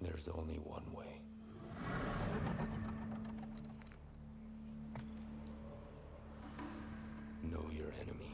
There's only one way. Know your enemy.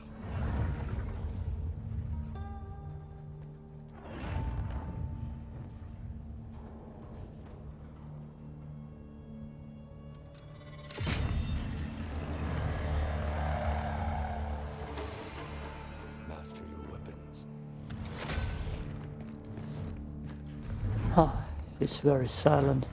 He's very silent.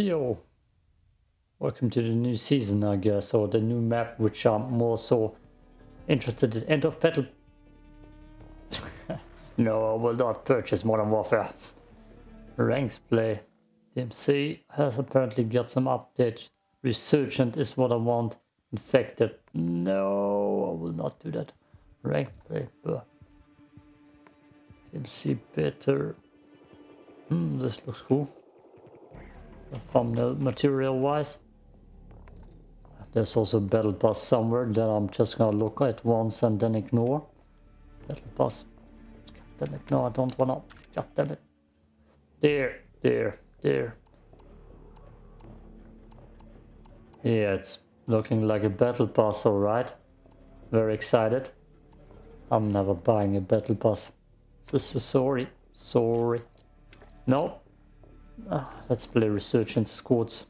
Yo. Welcome to the new season, I guess, or the new map, which I'm more so interested in. End of battle. no, I will not purchase Modern Warfare. Ranks play. DMZ has apparently got some update. Resurgence is what I want. Infected. No, I will not do that. Rank play. Ugh. DMZ better. Hmm, this looks cool from the material wise. There's also battle pass somewhere that I'm just gonna look at once and then ignore. Battle pass. God damn it, no, I don't wanna. God damn it. There, there, there. Yeah, it's looking like a battle pass, alright. Very excited. I'm never buying a battle pass. So, so sorry, sorry. No, Ah, let's play Resurgence Squads.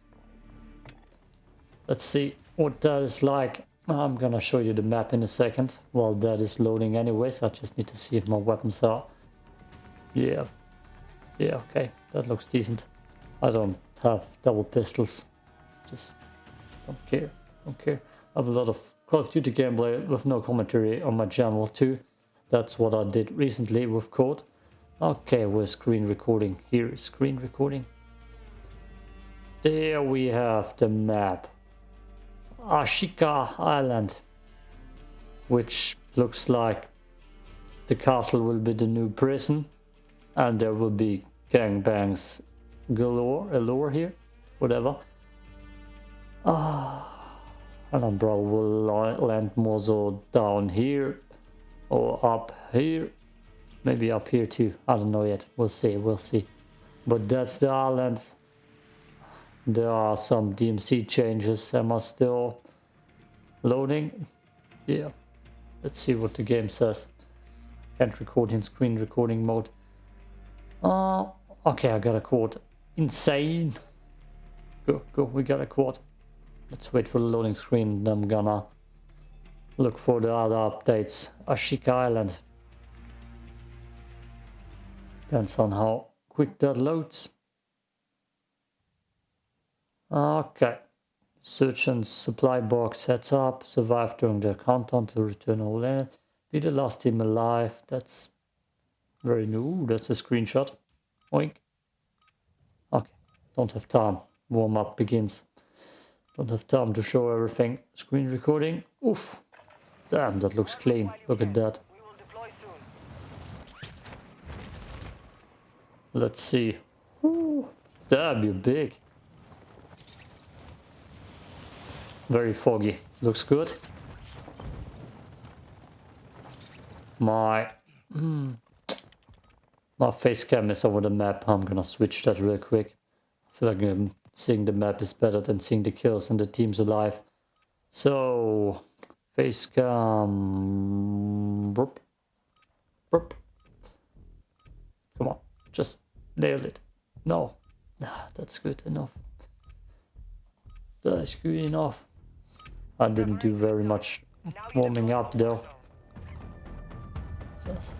Let's see what that is like. I'm gonna show you the map in a second. While that is loading anyways, I just need to see if my weapons are... Yeah. Yeah, okay. That looks decent. I don't have double pistols. Just don't care. Don't care. I have a lot of Call of Duty gameplay with no commentary on my channel too. That's what I did recently with Code. Okay, we're screen recording. Here is screen recording. There we have the map. Ashika Island. Which looks like the castle will be the new prison. And there will be gangbangs galore, allure here. Whatever. Ah, and I'm probably will land more so down here. Or up here Maybe up here too. I don't know yet. We'll see. We'll see. But that's the island. There are some DMZ changes. Am I still loading? Yeah. Let's see what the game says. Can't record in screen recording mode. Uh, okay, I got a quad. Insane. Go, go, we got a quad. Let's wait for the loading screen. I'm gonna look for the other updates. Ashika Island. Depends on how quick that loads. Okay. Search and supply box sets up. Survive during the countdown to return all in. Be the last team alive. That's very new. That's a screenshot. Oink. Okay. Don't have time. Warm up begins. Don't have time to show everything. Screen recording. Oof. Damn, that looks clean. Look at that. Let's see. Ooh, damn, you're big. Very foggy. Looks good. My... Mm, my face cam is over the map. I'm gonna switch that real quick. I feel like um, seeing the map is better than seeing the kills and the teams alive. So... Face cam... Burp. Burp. Just nailed it. No. Nah, that's good enough. That's good enough. I didn't do very much warming up though. Yes.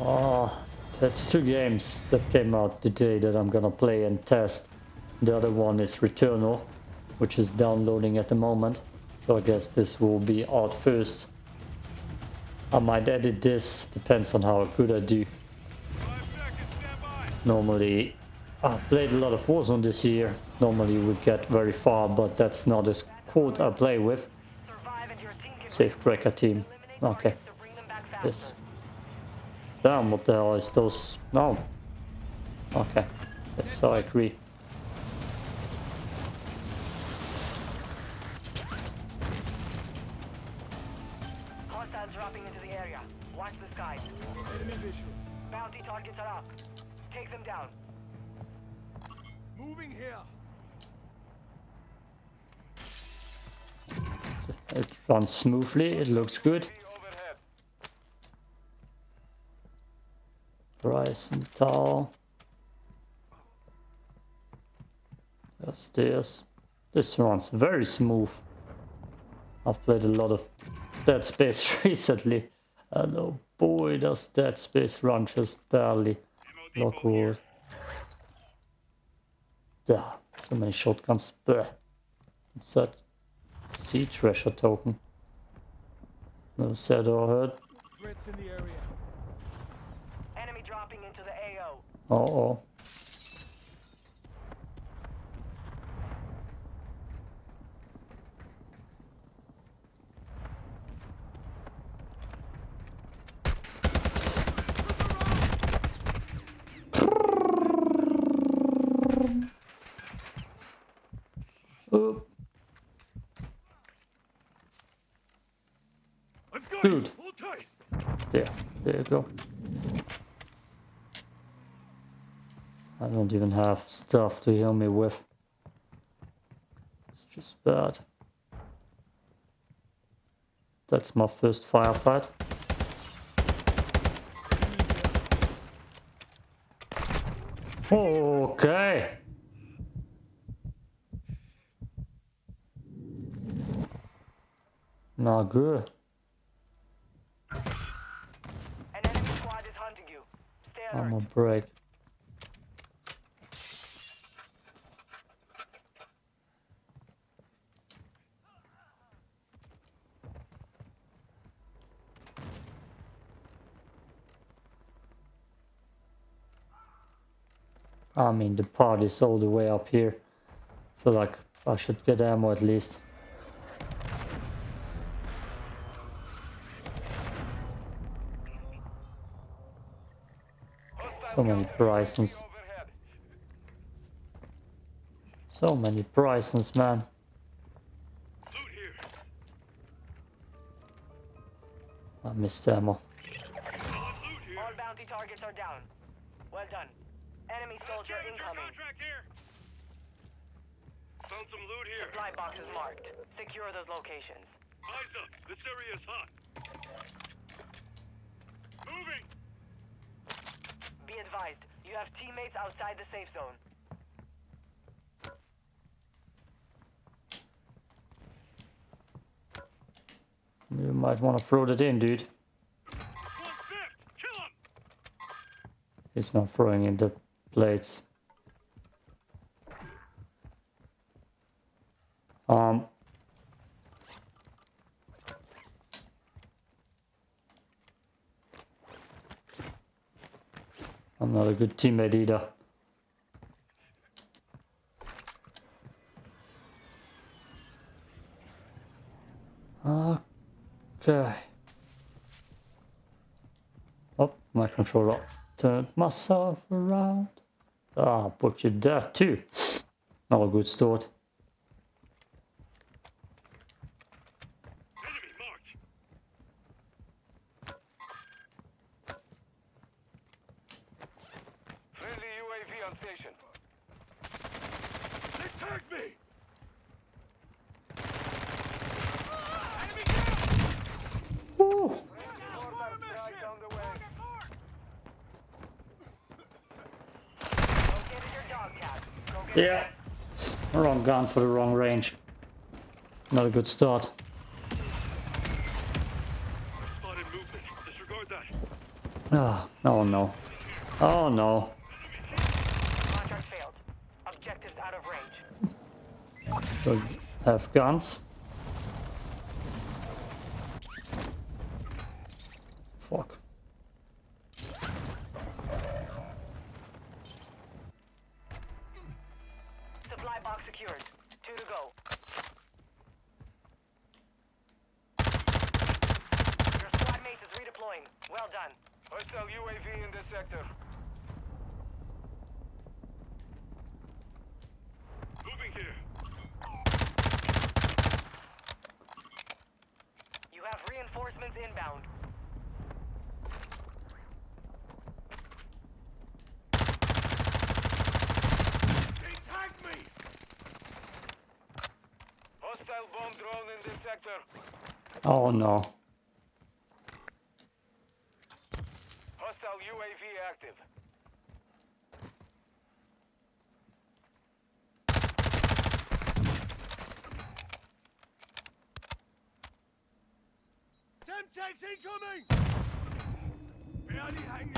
Oh, that's two games that came out today that I'm gonna play and test. The other one is Returnal, which is downloading at the moment. So I guess this will be out first. I might edit this, depends on how good I do. Normally, I've played a lot of Warzone this year. Normally we get very far, but that's not as quote I play with. Safe cracker team. Okay. Yes. Damn, what the hell is those? No. Okay. Yes, so I agree. Down. Moving here. It runs smoothly, it looks good. Overhead. Bryson Tower. There's this. This runs very smooth. I've played a lot of Dead Space recently. And oh boy, does Dead Space run just barely. Lockwood. Yeah, so many shotguns. Bleh. What's that? Sea treasure token. Never said or heard. Threats in the area. Enemy dropping into the AO. Uh oh. Dude. there, there you go. I don't even have stuff to heal me with. It's just bad. That's my first firefight. Okay. Not good. An enemy squad is hunting you. Stay alert. I'm a break. I mean, the part is all the way up here. feel like I should get ammo at least. So many Brysons. So many Brysons, man. Loot here. I missed ammo. Solid. All bounty targets are down. Well done. Enemy soldier incoming. contract here. Found some loot here. Supply boxes marked. Secure those locations. Eyes up. This area is hot. Moving. Advised, you have teammates outside the safe zone. You might want to throw that in, dude. He's not throwing in the plates. Um. I'm not a good teammate either. Okay. Oh, my controller turned myself around. Ah, butchered that too. Not a good start. Enemy marked. Friendly UAV on station. They tagged me. Enemy down. Woo! Mortar strike on the way. Yeah. Wrong gun for the wrong range. Not a good start. Ah, oh no. Oh no. Contract failed. Out of range. So have guns. Fuck. Supply box secured. Two to go. Your squad mate is redeploying. Well done. Hostile UAV in this sector. Moving here. You have reinforcements inbound. They tagged me! Hostile bomb drone in this sector. Oh no. Hostile UAV active. Semtex incoming! Barely hanging.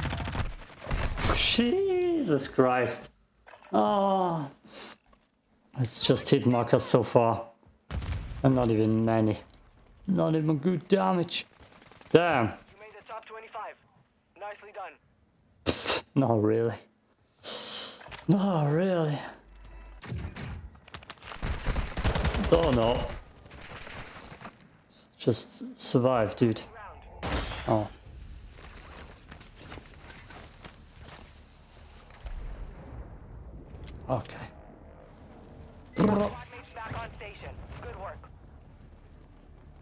Jesus Christ. Oh. It's just hit markers so far. And not even many. Not even good damage. Damn. You made the top 25. Nicely done. Not really. Not really. Oh no. Just survive, dude. Oh. Okay. Squad mates back on station. Good work.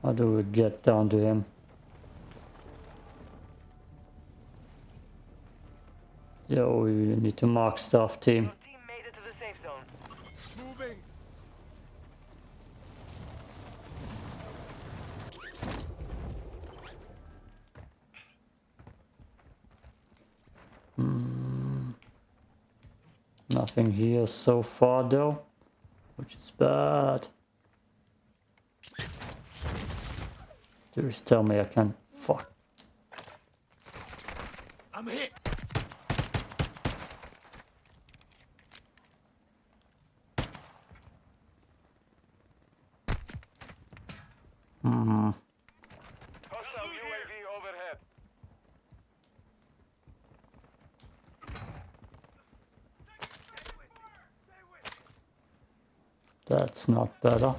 How do we get down to him? Yeah, we need to mark stuff, team. Your team made it to the safe zone. Moving. Hmm. Nothing here so far though, which is bad. Just tell me I can fuck. I'm hit. Hostile UAV overhead. That's not better.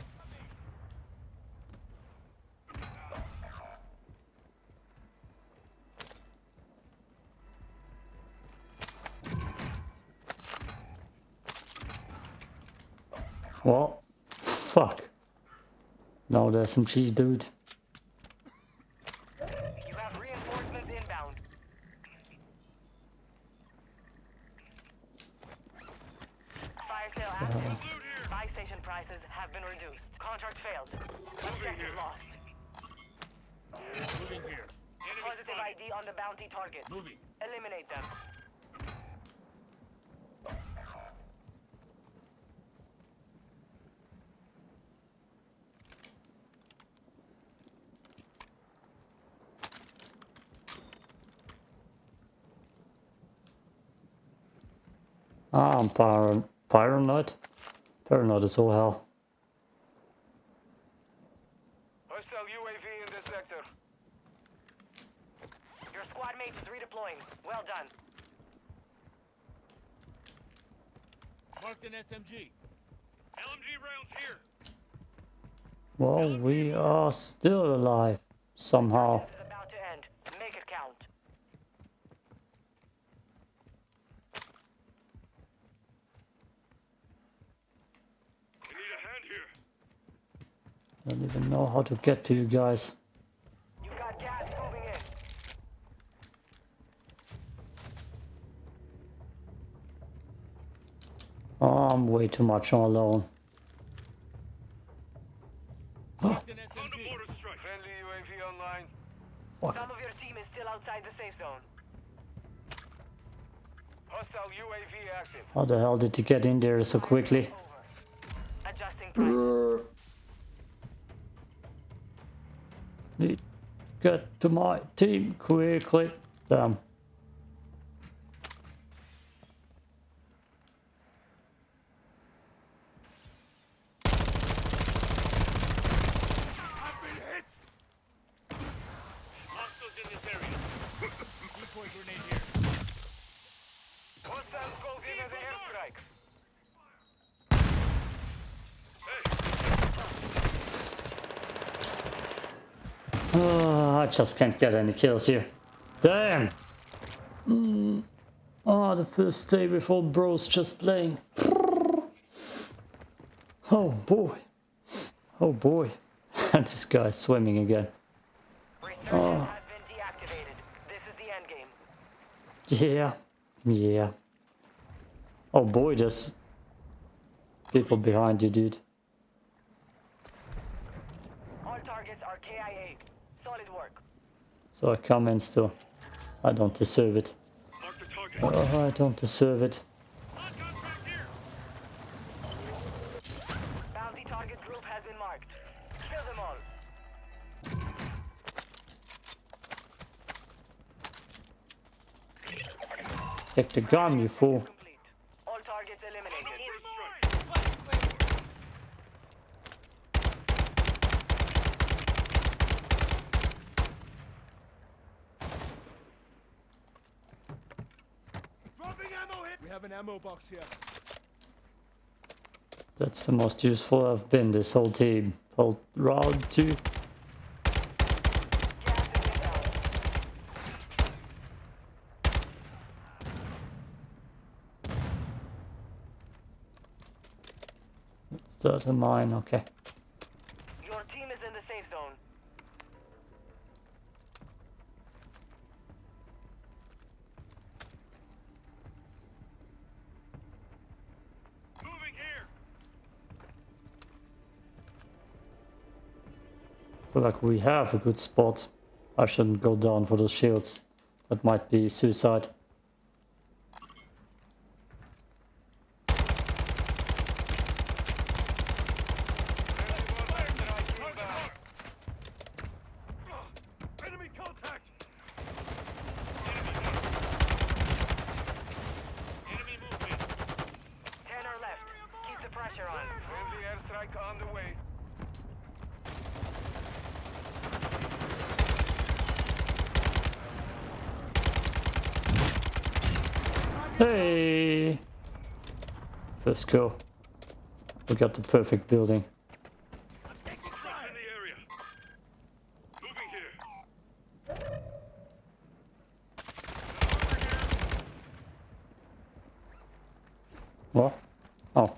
Well, fuck. No, cheese, dude. You have reinforcements inbound. Fire sale active. Loot here. Buy station prices have been reduced. Contract failed. Objective here. lost. Moving here. Enemy Positive spotted. ID on the bounty target. Moving. Eliminate them. Ah, I'm par paranoid. Paranoid is all hell. Hostile UAV in this sector. Your squad mate is redeploying. Well done. Marked an SMG. LMG rounds here. Well, we are still alive somehow. This is about to end. Make it count. I need a hand here. I don't even know how to get to you guys. You got gas moving in. Oh, I'm way too much alone. Marked an SMG. Under mortar strike. Friendly UAV online. Fuck. Some of your team is still outside the safe zone. Hostile Hostile UAV active. How the hell did you get in there so quickly? Adjusting price. Get to my team quickly. Damn. I've been hit! Hostiles in this area. Decoy grenade here. Hostiles called in as airstrike. Oh, I just can't get any kills here. Damn. Mm. Oh, the first day before bros just playing. Oh boy. Oh boy. And this guy swimming again. Oh. has been deactivated. This is the end game. Yeah. Yeah. Oh boy, there's people behind you, dude. All targets are KIA. Solid work. So I come in still. I don't deserve it. Mark the target. Oh, I don't deserve it. Hot contract here. Bounty target group has been marked. Kill them all. Take the gun, you fool. Complete. All targets eliminated. Dropping ammo hit. We have an ammo box here. That's the most useful I've been this whole team. Whole round two. Start a mine, okay. Feel like we have a good spot. I shouldn't go down for those shields. That might be suicide. Enemy contact. Enemy movement. Ten are left. Keep the pressure on. Friendly airstrike on the way. Hey! Go. We got the perfect building. Construction in the area. Moving here. What? Oh,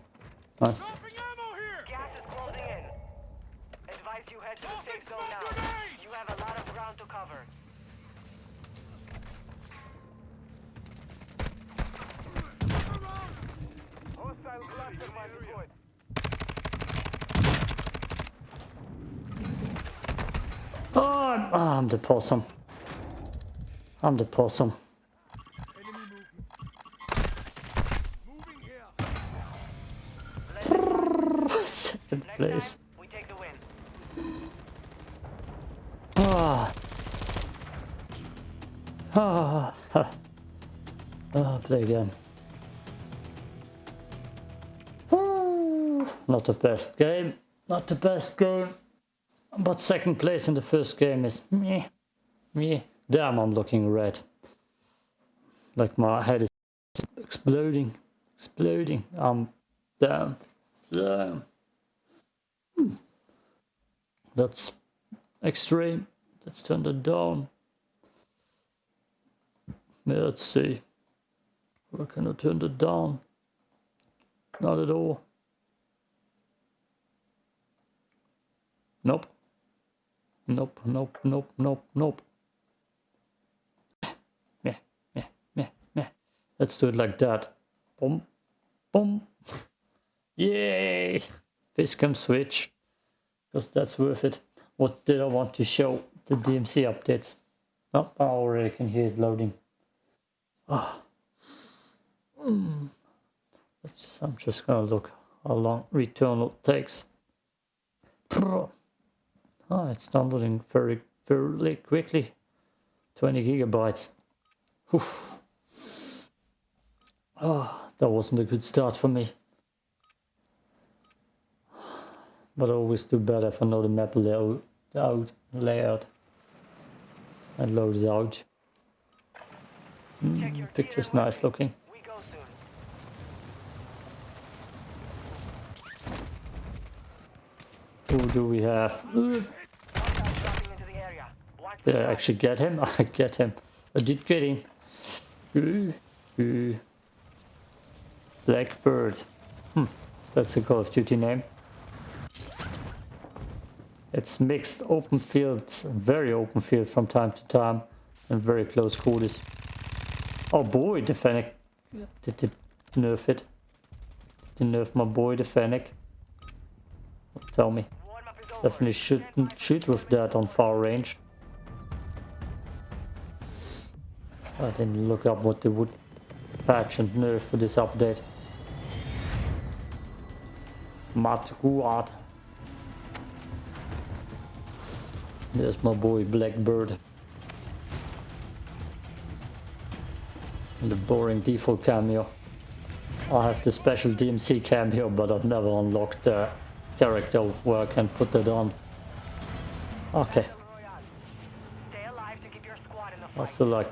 nice. Dropping ammo here. Gas is closing in. Advise you head to the safe zone now. You have a lot of ground to cover. Hostile cluster mine deployed. Oh, I'm, ah, I'm the possum. I'm the possum. Enemy movement. Moving here. Second place. time, we take the win. Ah. Ah. ha. Ah, play again. Not the best game. Not the best game. But second place in the first game is meh. Meh. Damn, I'm looking red. Like my head is exploding. Exploding. Um, damn. Damn. Hmm. That's extreme. Let's turn that down. Yeah, let's see. Where can I turn that down? Not at all. Nope. Nope, nope, nope, nope, nope. Meh, meh, meh, meh. Let's do it like that. Boom, boom. Yay! Facecam switch. Because that's worth it. What did I want to show? The DMZ updates. Oh, I already can hear it loading. Ah. Let's- I'm just gonna look how long Returnal takes. Ah, it's downloading very very quickly. 20 gigabytes. Oof. Ah, that wasn't a good start for me. But I always do better if I know the map layout, out, layout and loads out. Mm, picture's nice looking. We go soon. Who do we have? Ooh, Hostiles dropping into the area. Watch the Did I actually get him? I get him. I did get him. Blackbird. Hmm, that's a Call of Duty name. It's mixed open fields, very open field from time to time, and very close quarters. Oh boy, the Fennec. Did they nerf it? Did they nerf my boy, the Fennec? Tell me. Warm-up is over. Definitely shouldn't shoot with that on far range. I didn't look up what they would patch and nerf for this update. Matguad. There's my boy Blackbird. The boring default cameo. I have the special DMZ cameo, but I've never unlocked the character where I can put that on. Okay, I feel like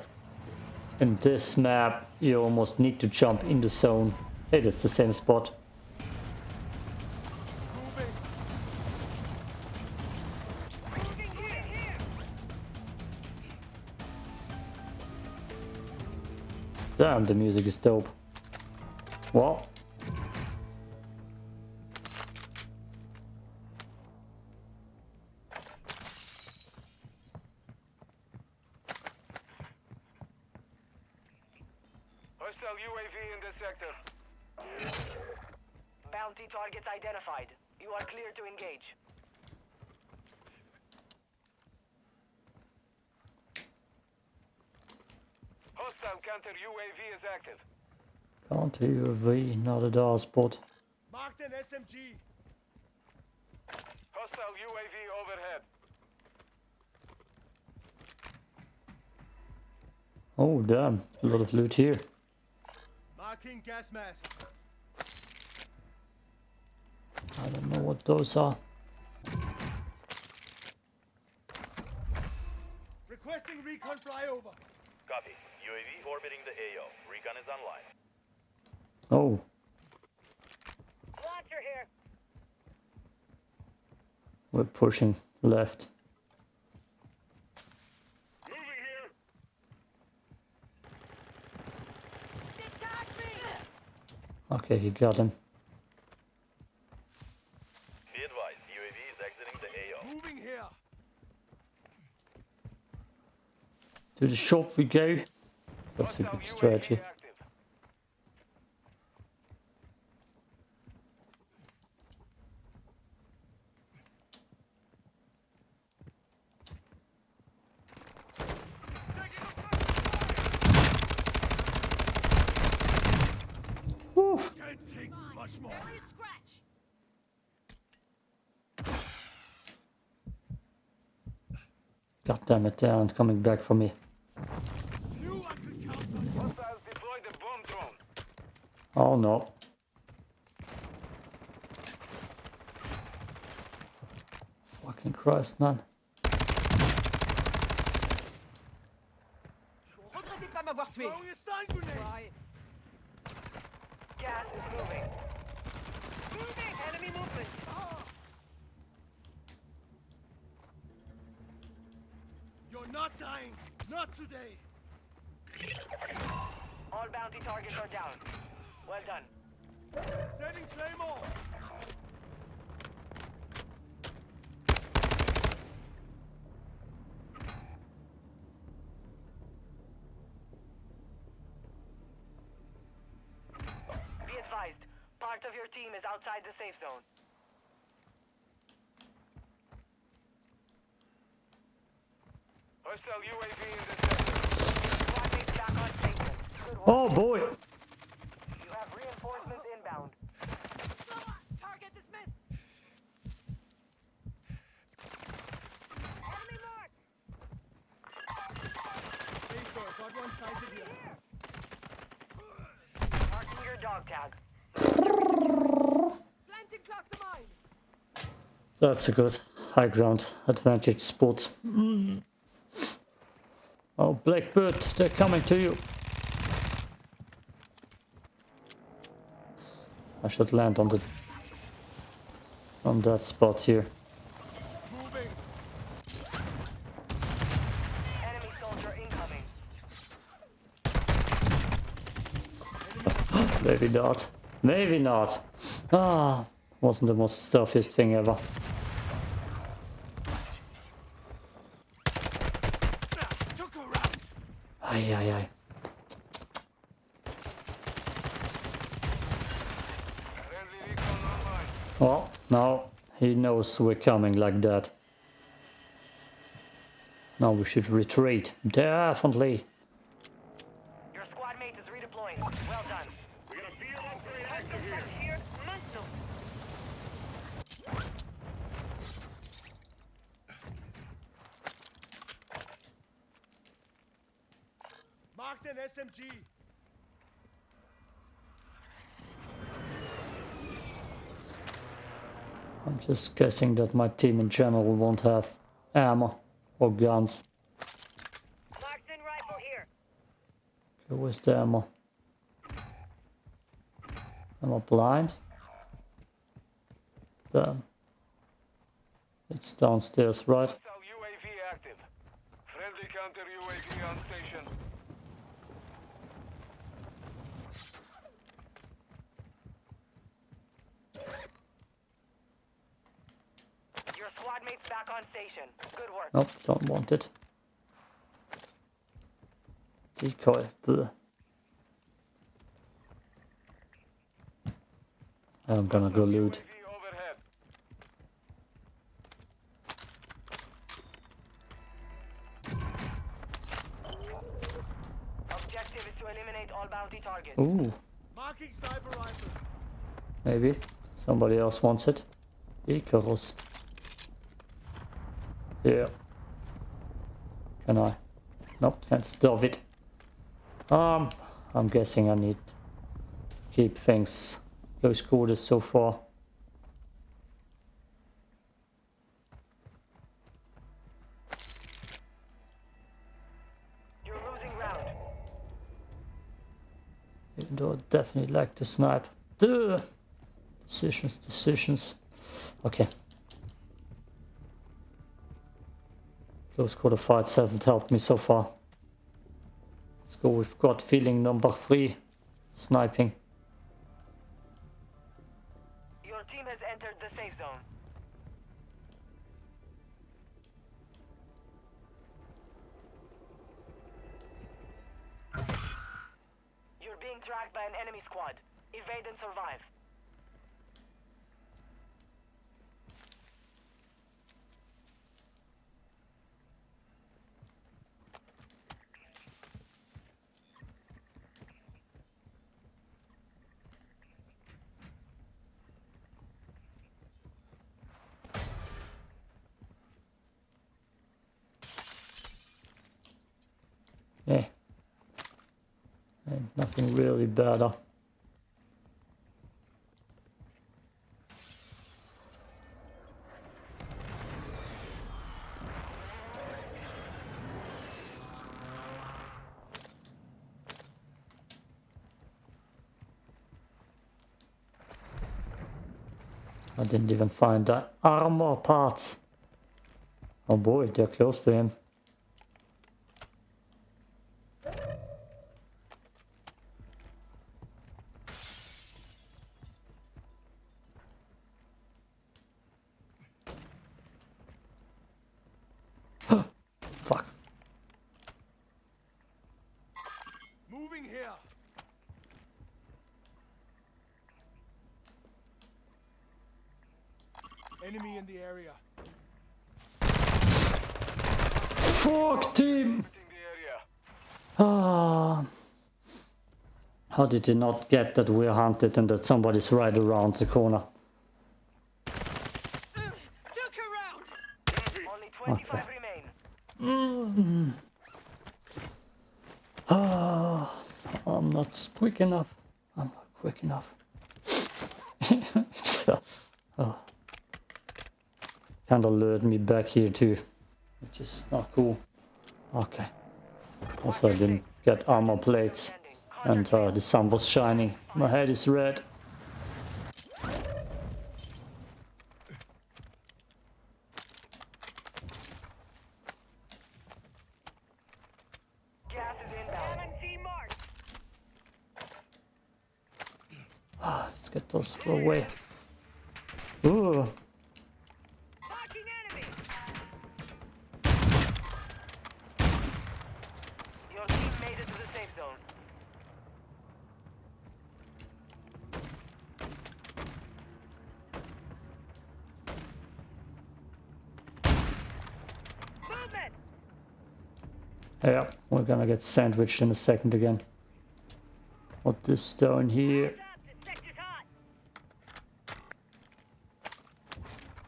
in this map you almost need to jump in the zone. Hey, that's the same spot. Damn, the music is dope. Well, counter UAV, not a DAR spot. Marked an SMG. Hostile UAV overhead. Oh damn, a lot of loot here. Marking gas mask. I don't know what those are. Requesting recon flyover. Copy. UAV orbiting the AO. Recon is online. Oh, Launcher here. we're pushing left. Okay, you got him. Be advised, UAV is exiting the AO. Moving here. To the shop we go. That's a good UAV strategy. active. Woo. Can't take much more. God damn it, they aren't coming back for me. Knew I could count on you. Hostiles deployed the bomb drone. Oh no. Fucking Christ, man. Regrettez de pas m'avoir tué. Throwing a stun grenade. Ouais. Gas is moving. Moving! Enemy movement! You're not dying. Not today. All bounty targets are down. Well done. Setting Claymore. Be advised, part of your team is outside the safe zone. Oh boy. You have reinforcements inbound. Target dismissed. Enemy marked. Got one sighted here. Marking your dog tag. Planting cluster mine. That's a good high ground advantage spot. Mm. Blackbird, they're coming to you. I should land on the on that spot here. Moving. Enemy soldier incoming. Maybe not. Maybe not. Ah, wasn't the most stuffiest thing ever. Ah, took her out. Ay, ay, ay. Friendly recon online. Oh, now knows we're coming like that. Now we should retreat. Definitely. Your squad mate is redeploying. Well done. We got a field upgrade active here. Here, Manso. Marked an SMG. I'm just guessing that my team in general won't have ammo or guns. Marked rifle here. Okay, where's the ammo? Am I blind? Damn. It's downstairs, right? Hostile UAV active. Friendly counter UAV on station. Your squad mate's back on station. Good work. Nope, don't want it. Decoy. Bleh. I'm gonna go loot. Objective is to eliminate all bounty targets. Ooh, Marking sniper rifle. maybe somebody else wants it. Icarus. Yeah. Can I? Nope, can't stop it. Um, I'm guessing I need to keep things close quarters so far. You're losing round. Even though I definitely like to snipe. Duh. Decisions, decisions. Okay. Close quarter fights haven't helped me so far. Let's go with gut feeling number three. Sniping. Your team has entered the safe zone. You're being tracked by an enemy squad. Evade and survive. Yeah. Really better. I didn't even find the armor parts. Oh boy, they're close to him. Fuck. Moving here. Enemy in the area. Fuck team! In the area. Ah. How did you not get that we're hunted and that somebody's right around the corner? Took her out. Only 25 remain. Ah, I'm not quick enough. I'm not quick enough. Kind of lured me back here too, which is not cool. Okay. Also, I didn't get armor plates, and uh, the sun was shining. My head is red. Gas is inbound. Ah, let's get those away. Ooh. Marking enemy. Your team made it to the safe zone. Movement. Yeah, we're gonna get sandwiched in a second again. What this down here? Up. This sector's hot.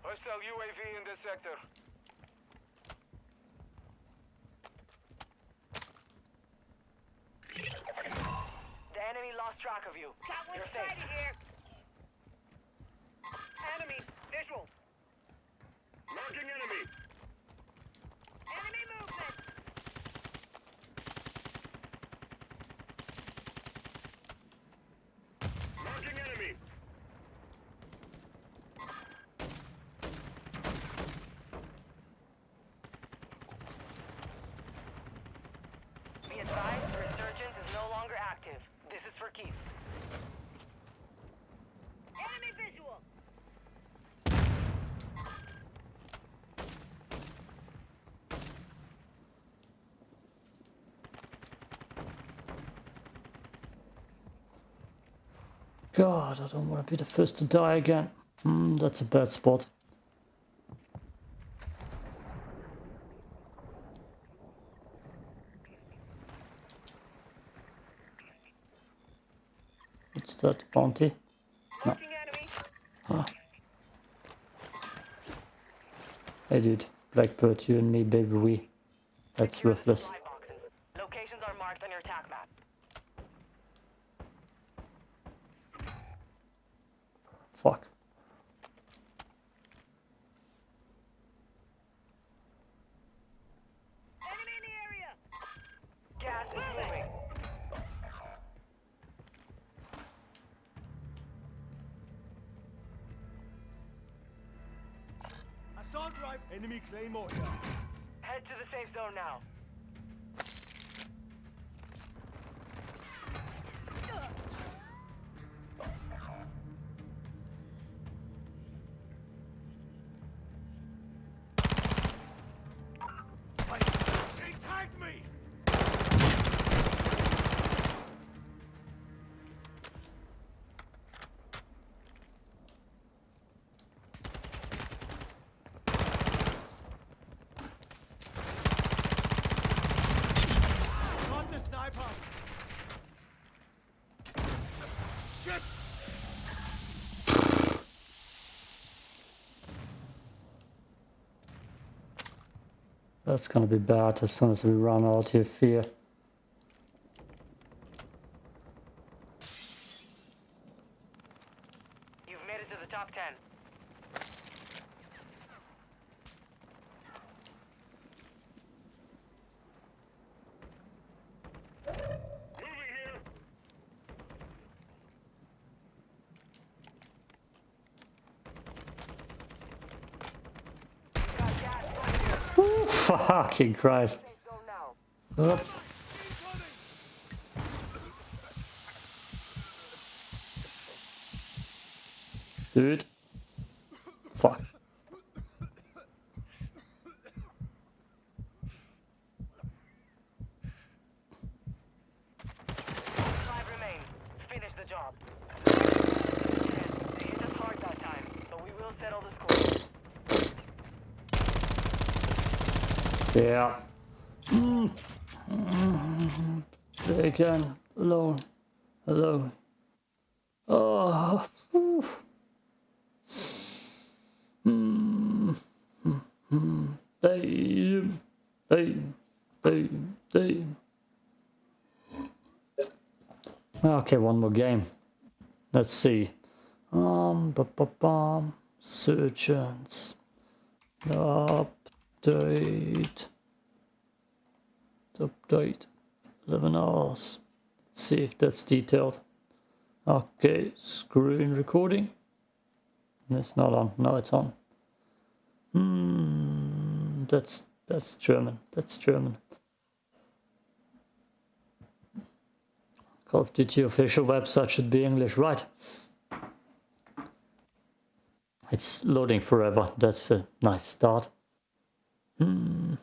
Hostile UAV in this sector. The enemy lost track of you. Got one You're sighted safe. here. Enemy visual. Marking enemy. Enemy movement. Marking enemy. Be advised, the resurgence is no longer active. This is for keeps. Enemy visual. God, I don't want to be the first to die again. Hmm, that's a bad spot. What's that bounty? Marking enemy. Hey dude, Blackbird, you and me, baby, we. That's Secure Enemy claymore. Head to the safe zone now. That's gonna be bad as soon as we run out of fear. You've made it to the top 10. Moving here. You've got gas right here. Fucking Christ. Up. Dude. Fuck. Five remain. Finish the job. They hit us hard that time, but we will settle the score. Yeah. Mm. Again. Alone. Alone. Oh. Ooh. Mm. Mm. Mm. Damn. Damn. Damn. Damn. Okay, one more game. Let's see. Um, ba -ba -bum. surgeons. Update. Update. 11 hours. Let's see if that's detailed. Okay, screen recording. It's not on. No, it's on. Hmm, that's that's German. That's German. Call of Duty official website should be English, right? It's loading forever. That's a nice start. Hmm.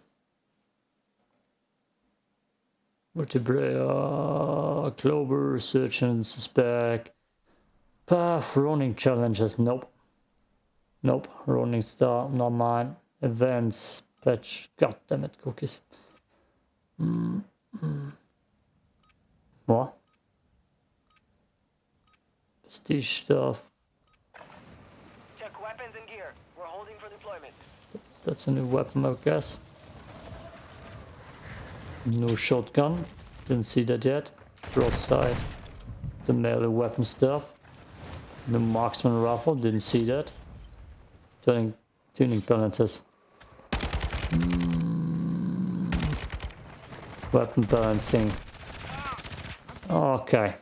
Vertebra, Clover, Search and Suspect. Path, Ronin challenges, nope. Nope, Ronin Star, not mine. Events, patch, god damn it, cookies. Mm, mm. What? Prestige stuff. Check weapons and gear. We're holding for deployment. That's a new weapon, I guess. No shotgun. Didn't see that yet. Broadside. The melee weapon stuff. The marksman rifle. Didn't see that. Tuning, tuning balances. Mm. Weapon balancing. Okay.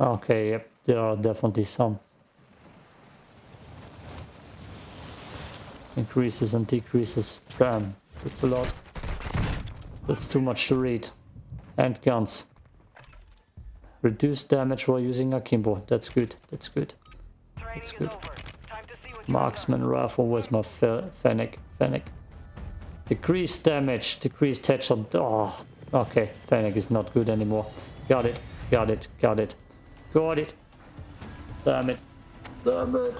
Okay, yep. There are definitely some. Increases and decreases. Damn, that's a lot. That's too much to read. And guns. Reduce damage while using akimbo. That's good. That's good. That's good. over. Time to see what Marksman rifle. Where's my fe- fennec? Fennec. Decrease damage. Decreased headshot. Oh, okay. Fennec is not good anymore. Got it. Got it. Got it. Got it. Damn it. Damn it.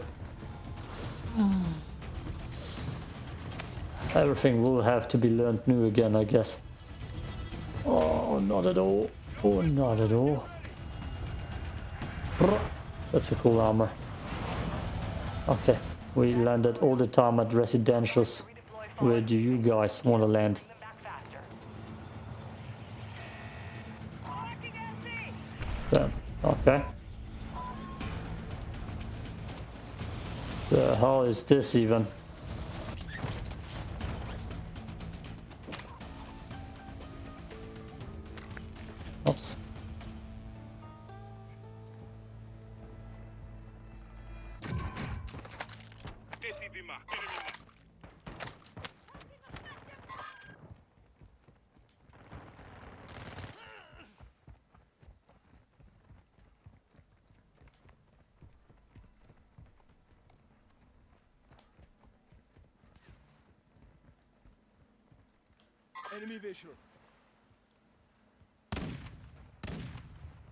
Everything will have to be learned new again, I guess. Oh, not at all. Oh, not at all. That's a cool armor. Okay, we landed all the time at residentials. Where do you guys want to land? them back faster. Collecting LC. Damn. Okay. The hell is this even?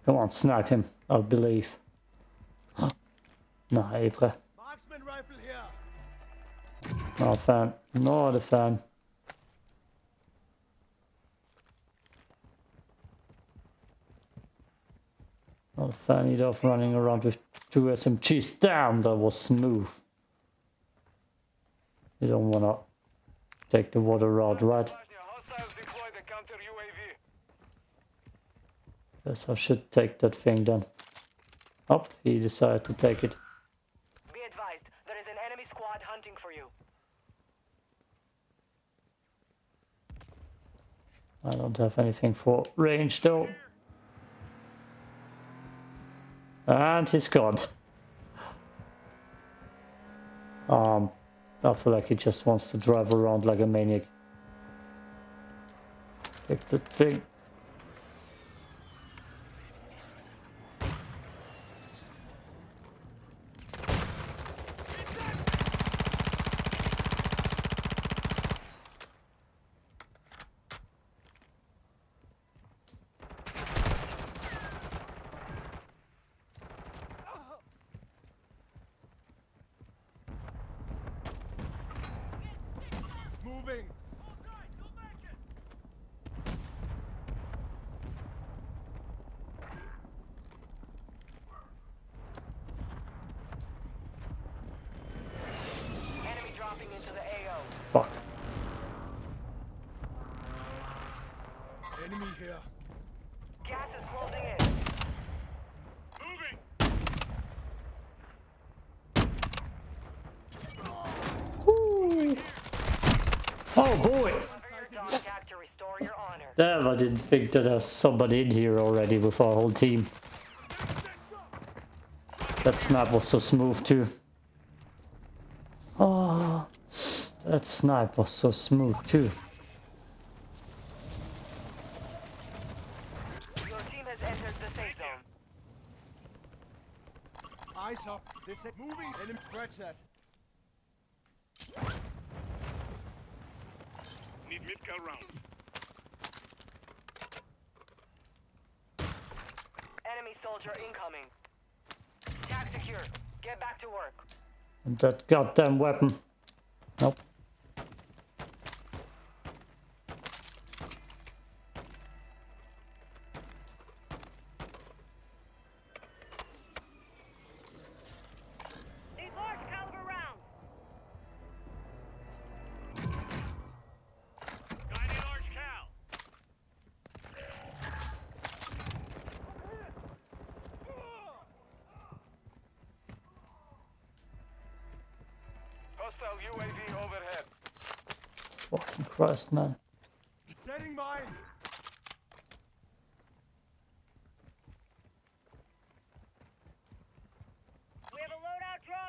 Come on, snipe him. I believe. No, Ibra. Marksman rifle here. Not a fan. Not a fan. Not a fan either of running around with two SMGs. Damn, that was smooth. You don't wanna take the water route, right? Bosnia, hostiles deploy the counter UAV. Guess I should take that thing then. Oh, he decided to take it. Be advised, there is an enemy squad hunting for you. I don't have anything for range though. And he's gone. Um, I feel like he just wants to drive around like a maniac. Take the thing. Moving. Oh boy! For your dog tag to restore your honor. Damn, I didn't think that there's somebody in here already with our whole team. That snap was so smooth too. Oh, that snipe was so smooth too. Your team has entered the safe zone. Eyes up. This is moving. Let him scratch that. Need mid-cal round. Enemy soldier incoming. Tag secure. Get back to work. And that goddamn weapon.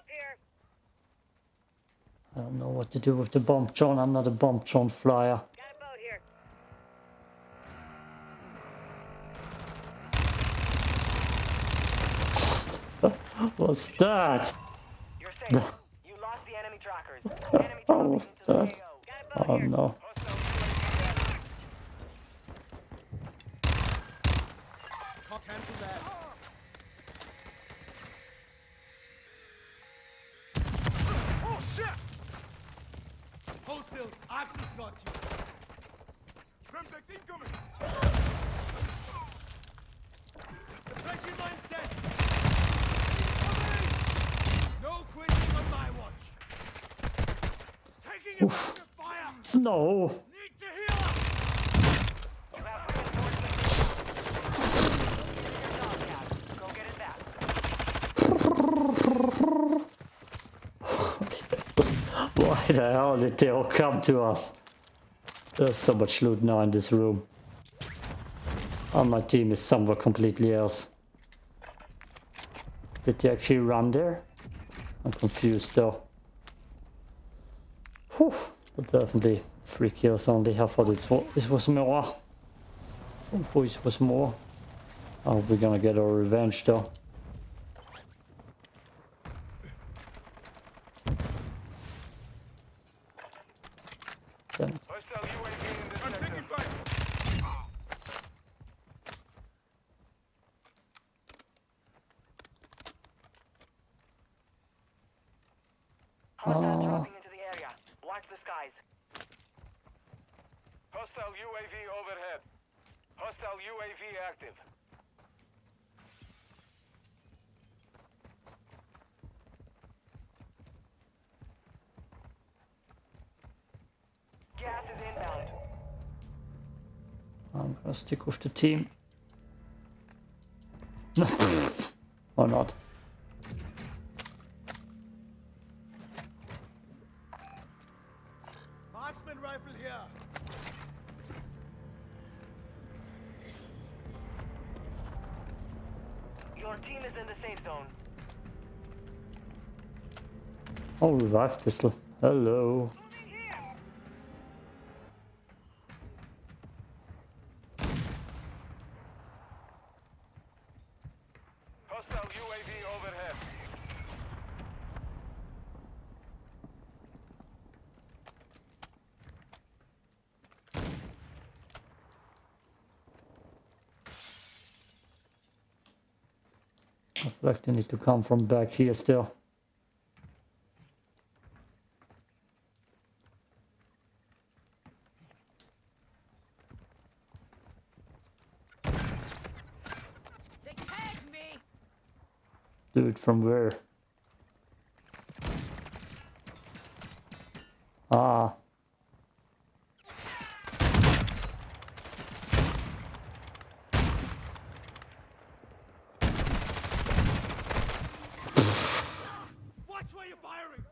Here. I don't know what to do with the bomb drone. I'm not a bomb drone flyer. Got a. What's that? You're safe. you lost the enemy trackers. Enemy dropping into the that- AO. Got a boat Oh here. no. Hostile UAV Can't cancel that. Oh shit! Hold still. Axel's got you. Femtech incoming. Suppression mine set. No quitting on my watch. Taking a fire. No. Need to heal up. You have reinforcements. Your dog tag. Go get it back. Why the hell did they all come to us? There's so much loot now in this room. And my team is somewhere completely else. Did they actually run there? I'm confused though. Whew. But definitely three kills only. I thought it was, was more. Thought it was more. Oh, we're gonna get our revenge though. Damn it. Hostile UAV in this I'm sector. taking fire. Hostiles dropping into the area. Watch the skies. Hostile UAV overhead. Hostile UAV active. Gas is inbound. I'm gonna stick with the team. or not. Revive pistol. Hello. Moving here. Hostile UAV overhead. I feel like they need to come from back here still. They tagged me. Dude, from where? Ah. Watch where you're firing.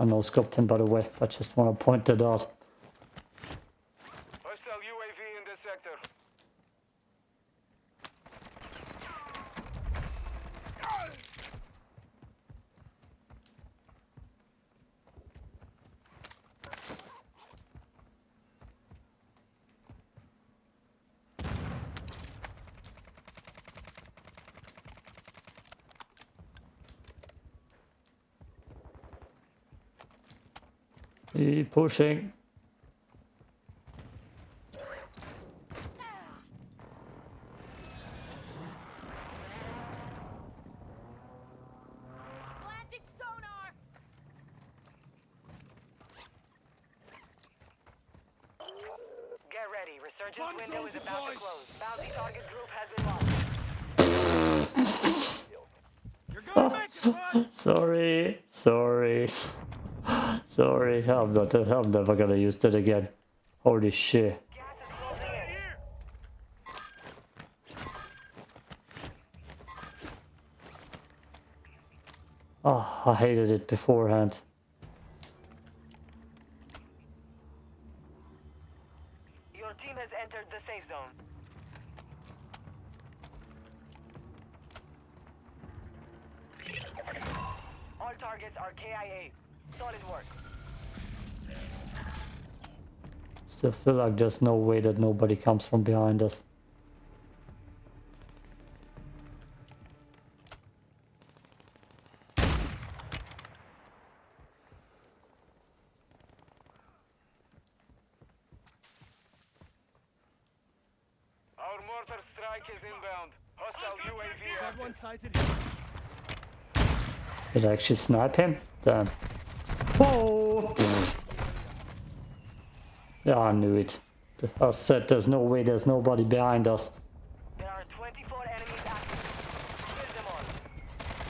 I know scoped him by the way, I just want to point that out. Hostile UAV in this sector. He pushing. Planting sonar. Get ready. Resurgence One window is drone about to deployed. close. Bounty target group has been lost. You're gonna make it, bud! Sorry, sorry, I'm not. I'm never gonna use that again. Holy shit! Oh, I hated it beforehand. Your team has entered the safe zone. All targets are KIA. Solid work. Still feel like there's no way that nobody comes from behind us. Our mortar strike is inbound. Hostile UAV Got one sighted here. Did I actually snipe him? Damn. Yeah, I knew it. I said there's no way there's nobody behind us. There are 24 enemies active.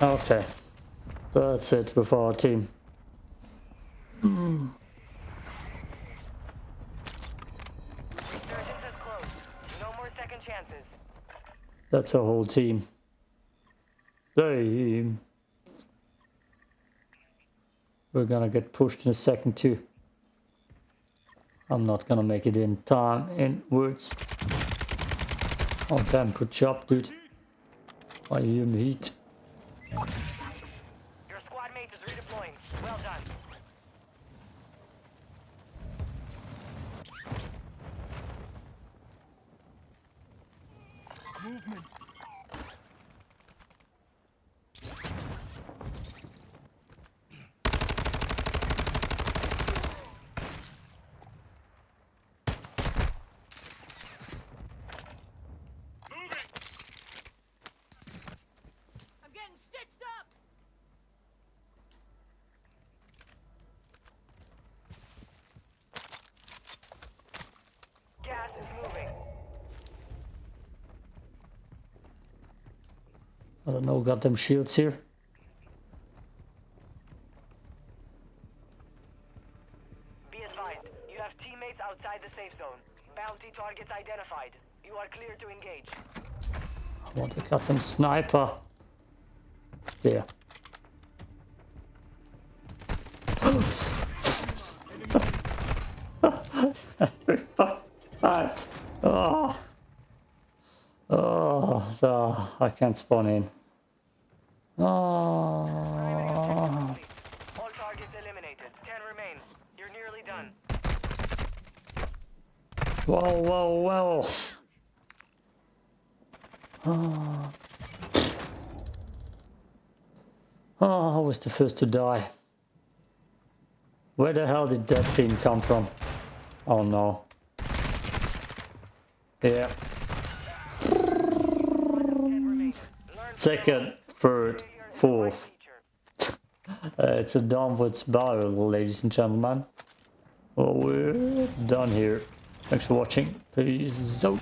Kill them all. Okay. That's it with our team. Resurgence is closed. No more second chances. That's our whole team. Team. We're gonna get pushed in a second too. I'm not gonna make it in time in inwards. Oh damn, good job dude. I am heat. Your squad mate is redeploying. Well done. Movement. I'm getting stitched up. Gas is moving. I don't know, got them shields here. Be advised, you have teammates outside the safe zone. Bounty targets identified. You are clear to engage. I want to got them sniper. There. Ah. Oh. Oh, no, I can't spawn in. Oh. All targets eliminated. Ten remain. You're nearly done. Whoa, whoa, whoa. Oh. oh, I was the first to die. Where the hell did that thing come from? Oh no. Yeah. Second, third, fourth. Uh, it's a downward spiral, ladies and gentlemen. Well, we're done here. Thanks for watching. Peace out.